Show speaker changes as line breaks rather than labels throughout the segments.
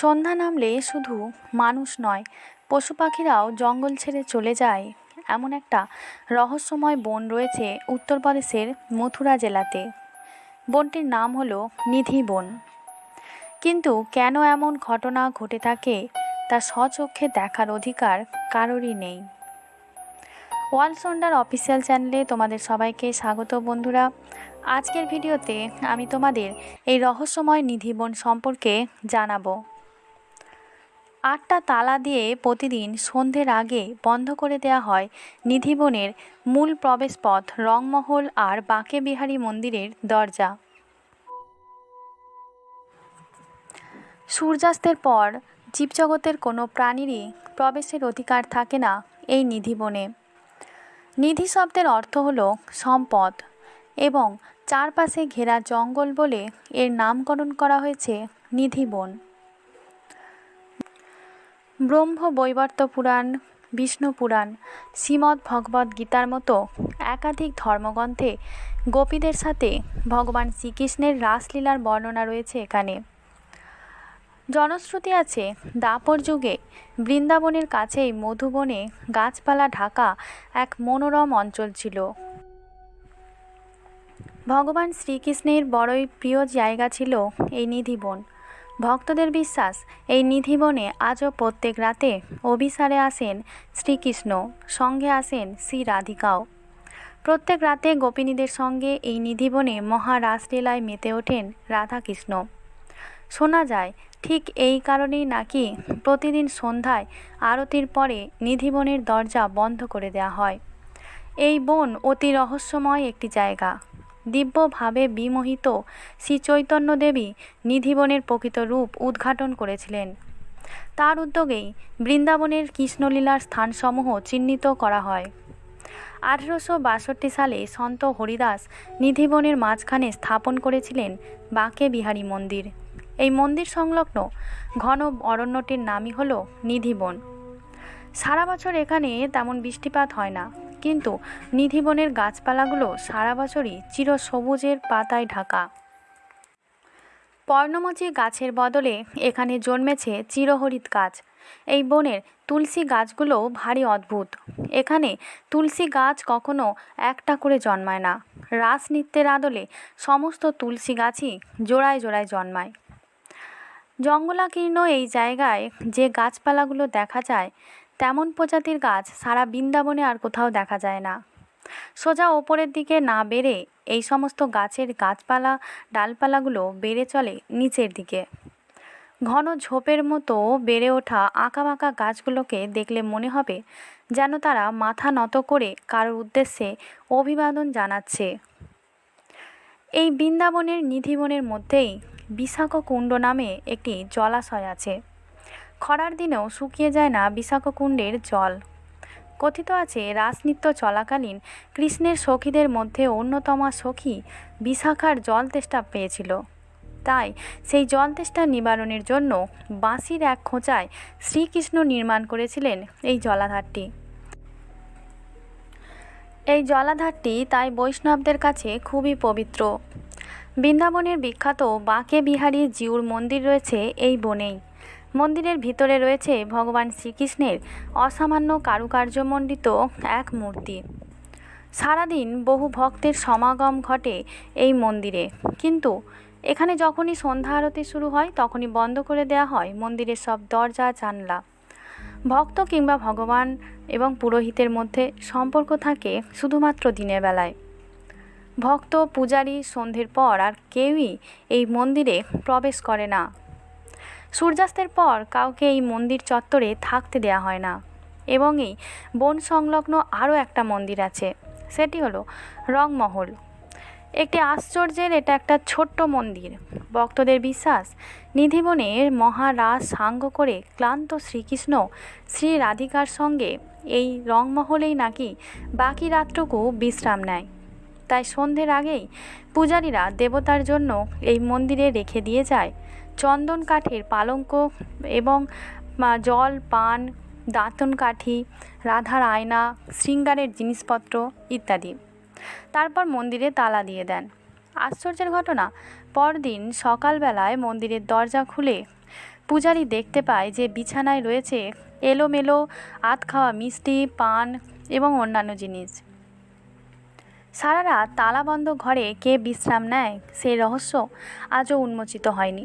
সন্ধ্যা নামলে শুধু মানুষ নয় পশু পাখিরাও জঙ্গল ছেড়ে চলে যায়। এমন একটা রহস্যময় বন রয়েছে উত্তরপ্রদেশের মথুরা জেলাতে। বনটির নাম হলো নিধি বন। কিন্তু কেন এমন ঘটনা ঘটে থাকে, তা স্বচক্ষে দেখার অধিকার কারোরই নেই। ওয়ার্ল্ড সন্ডার অফিসিয়াল চ্যানেলে তোমাদের সবাইকে স্বাগত বন্ধুরা। আজকের ভিডিওতে আমি তোমাদের এই রহস্যময় নিধিবন সম্পর্কে জানাব। আটটা তালা দিয়ে প্রতিদিন সন্ধ্যের আগে বন্ধ করে দেওয়া হয় নিধিবনের মূল প্রবেশপথ, রংমহল আর বাঁকে বিহারী মন্দিরের দরজা। সূর্যাস্তের পর জীবজগতের কোনো প্রাণীরই প্রবেশের অধিকার থাকে না এই নিধিবনে। নিধি শব্দের অর্থ হল সম্পদ এবং চারপাশে ঘেরা জঙ্গল বলে এর নামকরণ করা হয়েছে নিধিবন। ব্রহ্ম বৈবর্ত পুরাণ, বিষ্ণু পুরাণ, শ্রীমদ্ ভগবদ্ গীতার মতো একাধিক ধর্মগ্রন্থে গোপীদের সাথে ভগবান শ্রীকৃষ্ণের রাসলীলার বর্ণনা রয়েছে এখানে। জনশ্রুতি আছে, দাপর যুগে বৃন্দাবনের কাছেই মধুবনে গাছপালা ঢাকা এক মনোরম অঞ্চল ছিল। ভগবান শ্রীকৃষ্ণের বড়ই প্রিয় জায়গা ছিল এই নিধিবন। ভক্তদের বিশ্বাস, এই নিধিবনে আজও প্রত্যেক রাতে অভিসারে আসেন শ্রীকৃষ্ণ, সঙ্গে আসেন শ্রী রাধিকাও। প্রত্যেক রাতে গোপিনীদের সঙ্গে এই নিধিবনে মহারাসলীলায় মেতে ওঠেন রাধাকৃষ্ণ। শোনা যায়, ঠিক এই কারণেই নাকি প্রতিদিন সন্ধ্যায় আরতির পরে নিধিবনের দরজা বন্ধ করে দেওয়া হয়। এই বন অতি রহস্যময় একটি জায়গা। দিব্যভাবে বিমোহিত শ্রী চৈতন্য দেবী নিধিবনের প্রকৃত রূপ উদ্ঘাটন করেছিলেন। তার উদ্যোগেই বৃন্দাবনের কৃষ্ণলীলার স্থানসমূহ চিহ্নিত করা হয়। আঠেরোশো বাষট্টি সালে সন্ত হরিদাস নিধিবনের মাঝখানে স্থাপন করেছিলেন বাঁকে বিহারী মন্দির। এই মন্দির সংলগ্ন ঘন অরণ্যটির নামই হল নিধিবন। সারা বছর এখানে তেমন বৃষ্টিপাত হয় না। কিন্তু নিধিবনের গাছপালাগুলো সারা বছরই চিরসবুজের পাতায় ঢাকা। পর্ণমোচী গাছের বদলে এখানে জন্মেছে চিরহরিত গাছ। এই বনের তুলসী গাছগুলো ভারী অদ্ভুত। এখানে তুলসী গাছ কখনো একটা করে জন্মায় না। রাস আদলে সমস্ত তুলসী গাছই জোড়ায় জোড়ায় জন্মায়। জঙ্গলাকীর্ণ এই জায়গায় যে গাছপালাগুলো দেখা যায় তেমন প্রজাতির গাছ সারা বৃন্দাবনে আর কোথাও দেখা যায় না। সোজা ওপরের দিকে না বেড়ে এই সমস্ত গাছের গাছপালা, ডালপালাগুলো বেড়ে চলে নিচের দিকে। ঘন ঝোপের মতো বেড়ে ওঠা আঁকাবাঁকা গাছগুলোকে দেখলে মনে হবে যেন তারা মাথা নত করে কারোর উদ্দেশ্যে অভিবাদন জানাচ্ছে। এই বৃন্দাবনের নিধিবনের মধ্যেই বিশাখ কুণ্ড নামে একটি জলাশয় আছে। খরার দিনেও শুকিয়ে যায় না বিশাখ কুণ্ডের জল। কথিত আছে রাসনৃত্য চলাকালীন কৃষ্ণের সখীদের মধ্যে অন্যতমা সখী বিশাখার জল তেষ্টা পেয়েছিল। তাই সেই জল তেষ্টা নিবারণের জন্য বাঁশির এক খোঁচায় শ্রীকৃষ্ণ নির্মাণ করেছিলেন এই জলাধারটি। এই জলাধারটি তাই বৈষ্ণবদের কাছে খুবই পবিত্র। বৃন্দাবনের বিখ্যাত বাঁকে বিহারী জিউর মন্দির রয়েছে এই বনেই। মন্দিরের ভিতরে রয়েছে ভগবান শ্রীকৃষ্ণের অসামান্য কারুকার্যমণ্ডিত এক মূর্তি। সারাদিন বহু ভক্তের সমাগম ঘটে এই মন্দিরে। কিন্তু এখানে যখনই সন্ধ্যা আরতি শুরু হয়, তখনই বন্ধ করে দেওয়া হয় মন্দিরের সব দরজা, জানলা। ভক্ত কিংবা ভগবান এবং পুরোহিতের মধ্যে সম্পর্ক থাকে শুধুমাত্র দিনের বেলায়। ভক্ত, পূজারী সন্ধ্যের পর আর কেউই এই মন্দিরে প্রবেশ করে না। সূর্যাস্তের পর কাউকে এই মন্দির চত্বরে থাকতে দেয়া হয় না। এবং এই বন সংলগ্ন আরও একটা মন্দির আছে, সেটি হলো রংমহল। একটি আশ্চর্যের এটা একটা ছোট্ট মন্দির। ভক্তদের বিশ্বাস, নিধিবনের মহারাস সাঙ্গ করে ক্লান্ত শ্রীকৃষ্ণ শ্রী রাধিকার সঙ্গে এই রংমহলেই নাকি বাকি রাতটুকু বিশ্রাম নেয়। তাই সন্ধ্যের আগেই পূজারীরা দেবতার জন্য এই মন্দিরে রেখে দিয়ে যায় চন্দন কাঠের পালঙ্ক এবং জল, পান, দাঁতন কাঠি, রাধার আয়না, শৃঙ্গারের জিনিসপত্র ইত্যাদি। তারপর মন্দিরে তালা দিয়ে দেন। আশ্চর্যের ঘটনা, পরদিন সকালবেলায় মন্দিরের দরজা খুলে পূজারী দেখতে পায় যে বিছানায় রয়েছে এলোমেলো আত খাওয়া মিষ্টি, পান এবং অন্যান্য জিনিস। সারা রাত তালাবন্ধ ঘরে কে বিশ্রাম নেয় সেই রহস্য আজও উন্মোচিত হয়নি।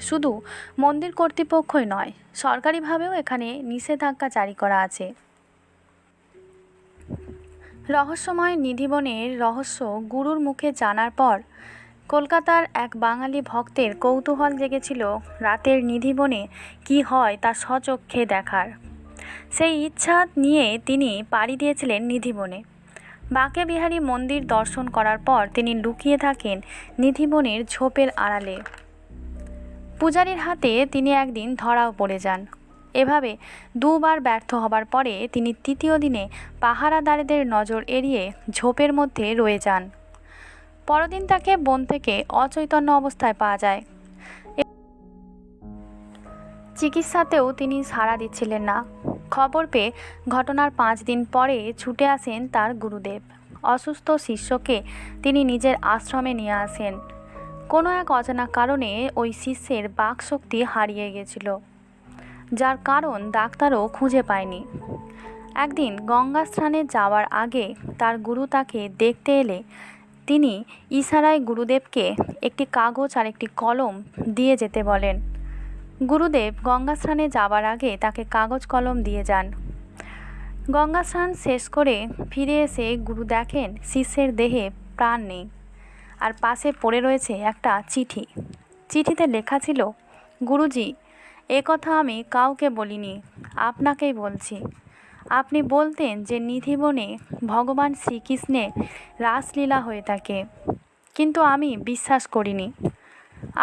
শুধু মন্দির কর্তৃপক্ষই নয়, সরকারিভাবেও এখানে নিষেধাজ্ঞা জারি করা আছে। রহস্যময় নিধিবনের রহস্য গুরুর মুখে জানার পর কলকাতার এক বাঙালি ভক্তের কৌতূহল জেগেছিল রাতের নিধিবনে কি হয় তা স্বচক্ষে দেখার। সেই ইচ্ছা নিয়ে তিনি পাড়ি দিয়েছিলেন নিধিবনে। বাঁকে বিহারী মন্দির দর্শন করার পর তিনি লুকিয়ে থাকেন নিধিবনের ঝোপের আড়ালে। পূজারীর হাতে তিনি একদিন ধরাও পড়ে যান। এভাবে দুবার ব্যর্থ হবার পরে তিনি তৃতীয় দিনে পাহারাদারেদের নজর এড়িয়ে ঝোপের মধ্যে রয়ে যান। পরদিন তাকে বন থেকে অচৈতন্য অবস্থায় পাওয়া যায়। চিকিৎসাতেও তিনি সাড়া দিচ্ছিলেন না। খবর পেয়ে ঘটনার পাঁচ দিন পরে ছুটে আসেন তার গুরুদেব। অসুস্থ শিষ্যকে তিনি নিজের আশ্রমে নিয়ে আসেন। কোনো এক অজানা কারণে ওই শিষ্যের বাকশক্তি হারিয়ে গেছিল, যার কারণ ডাক্তারও খুঁজে পায়নি। একদিন গঙ্গা স্নানে যাওয়ার আগে তার গুরু তাকে দেখতে এলে তিনি ইশারায় গুরুদেবকে একটি কাগজ আর একটি কলম দিয়ে যেতে বলেন। গুরুদেব গঙ্গা স্নানে যাবার আগে তাকে কাগজ কলম দিয়ে যান। গঙ্গা স্নান শেষ করে ফিরে এসে গুরু দেখেন শিষ্যের দেহে প্রাণ নেই। আর পাশে পড়ে রয়েছে একটা চিঠি। চিঠিতে লেখা ছিল, গুরুজি, এ কথা আমি কাউকে বলিনি, আপনাকেই বলছি। আপনি বলতেন যে নিধিবনে ভগবান শ্রীকৃষ্ণে রাসলীলা হয়ে থাকে, কিন্তু আমি বিশ্বাস করিনি।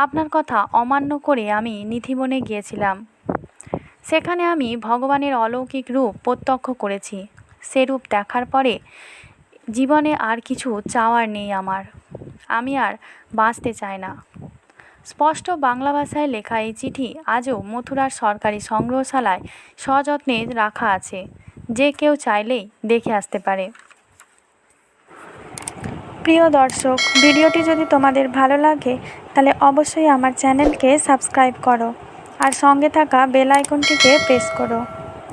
আপনার কথা অমান্য করে আমি নিধিবনে গিয়েছিলাম। সেখানে আমি ভগবানের অলৌকিক রূপ প্রত্যক্ষ করেছি। সে রূপ দেখার পরে জীবনে আর কিছু চাওয়ার নেই আমার। আমি আর বাঁচতে চাই না। স্পষ্ট বাংলা ভাষায় লেখা এই চিঠি আজও মথুরার সরকারি সংগ্রহশালায় সযত্নে রাখা আছে। যে কেউ চাইলেই দেখে আসতে পারে।
প্রিয় দর্শক, ভিডিওটি যদি তোমাদের ভালো লাগে, তাহলে অবশ্যই আমার চ্যানেলকে সাবস্ক্রাইব করো আর সঙ্গে থাকা বেল আইকনটিকে প্রেস করো।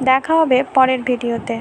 দেখা হবে পরের ভিডিওতে।